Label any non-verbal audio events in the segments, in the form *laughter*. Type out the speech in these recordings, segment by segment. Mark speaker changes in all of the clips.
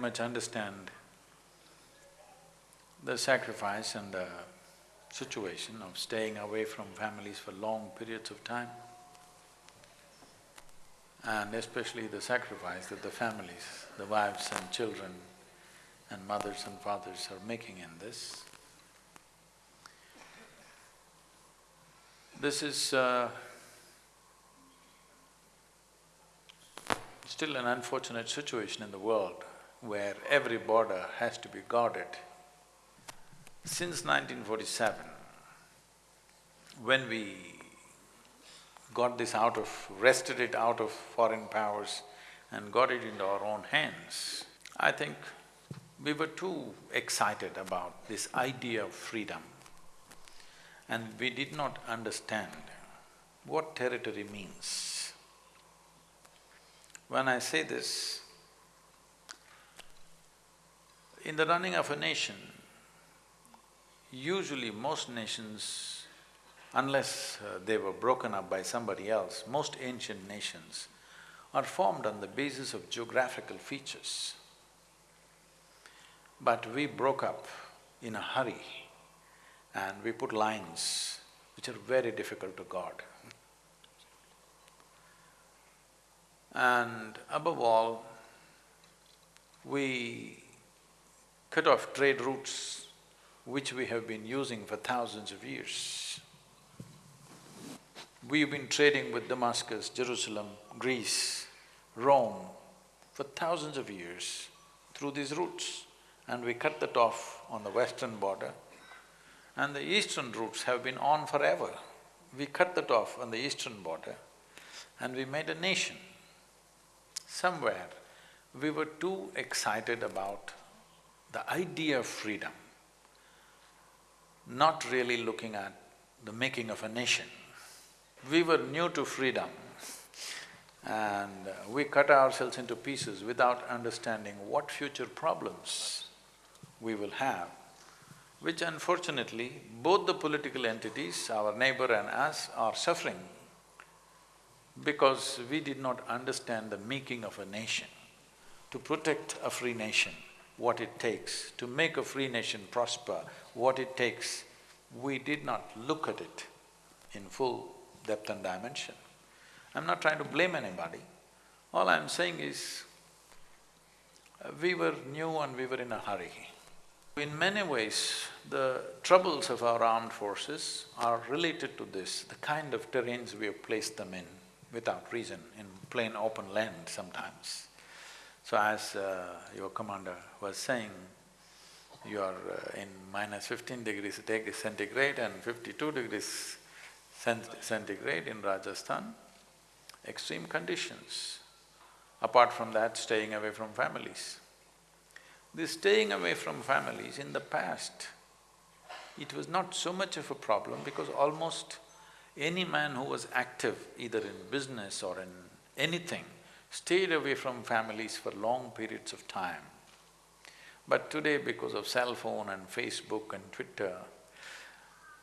Speaker 1: much understand the sacrifice and the situation of staying away from families for long periods of time and especially the sacrifice that the families, the wives and children and mothers and fathers are making in this. This is uh, still an unfortunate situation in the world where every border has to be guarded. Since 1947, when we got this out of… wrested it out of foreign powers and got it into our own hands, I think we were too excited about this idea of freedom and we did not understand what territory means. When I say this, in the running of a nation, usually most nations, unless uh, they were broken up by somebody else, most ancient nations are formed on the basis of geographical features. But we broke up in a hurry and we put lines which are very difficult to guard. And above all, we cut off trade routes which we have been using for thousands of years. We've been trading with Damascus, Jerusalem, Greece, Rome for thousands of years through these routes and we cut that off on the western border and the eastern routes have been on forever. We cut that off on the eastern border and we made a nation. Somewhere, we were too excited about the idea of freedom, not really looking at the making of a nation. We were new to freedom and we cut ourselves into pieces without understanding what future problems we will have, which unfortunately both the political entities, our neighbor and us, are suffering because we did not understand the making of a nation. To protect a free nation, what it takes, to make a free nation prosper, what it takes, we did not look at it in full depth and dimension. I'm not trying to blame anybody. All I'm saying is, we were new and we were in a hurry. In many ways, the troubles of our armed forces are related to this, the kind of terrains we have placed them in without reason, in plain open land sometimes. So as uh, your commander was saying, you are uh, in minus fifteen degrees centigrade and fifty-two degrees cent centigrade in Rajasthan, extreme conditions. Apart from that, staying away from families. This staying away from families in the past, it was not so much of a problem because almost any man who was active either in business or in anything stayed away from families for long periods of time. But today because of cell phone and Facebook and Twitter,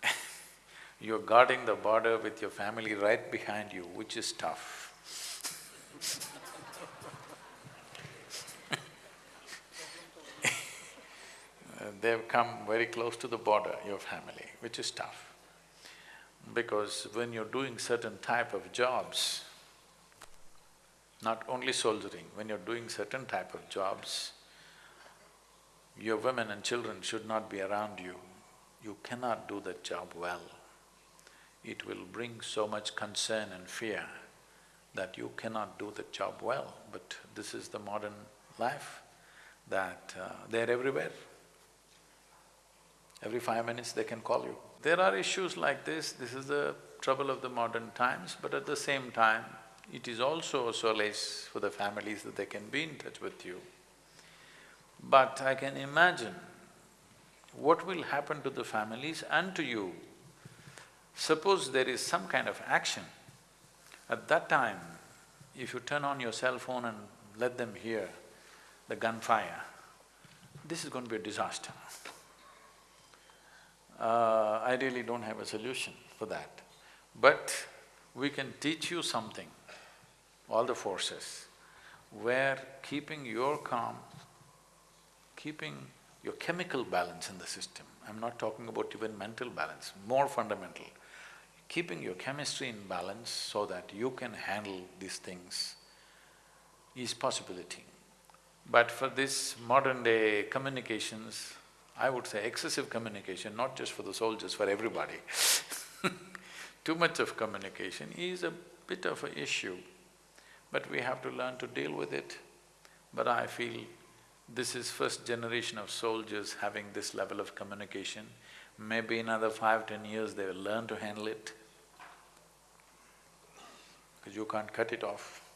Speaker 1: *laughs* you're guarding the border with your family right behind you, which is tough. *laughs* they've come very close to the border, your family, which is tough. Because when you're doing certain type of jobs, not only soldiering, when you're doing certain type of jobs, your women and children should not be around you. You cannot do that job well. It will bring so much concern and fear that you cannot do the job well, but this is the modern life, that uh, they're everywhere. Every five minutes they can call you. There are issues like this, this is the trouble of the modern times, but at the same time, it is also a solace for the families that they can be in touch with you. But I can imagine what will happen to the families and to you. Suppose there is some kind of action, at that time, if you turn on your cell phone and let them hear the gunfire, this is going to be a disaster. Uh, I really don't have a solution for that. But we can teach you something, all the forces, where keeping your calm keeping your chemical balance in the system. I'm not talking about even mental balance, more fundamental. Keeping your chemistry in balance so that you can handle these things is possibility. But for this modern day communications, I would say excessive communication, not just for the soldiers, for everybody *laughs* Too much of communication is a bit of an issue, but we have to learn to deal with it. But I feel this is first generation of soldiers having this level of communication. Maybe another five, ten years they will learn to handle it because you can't cut it off.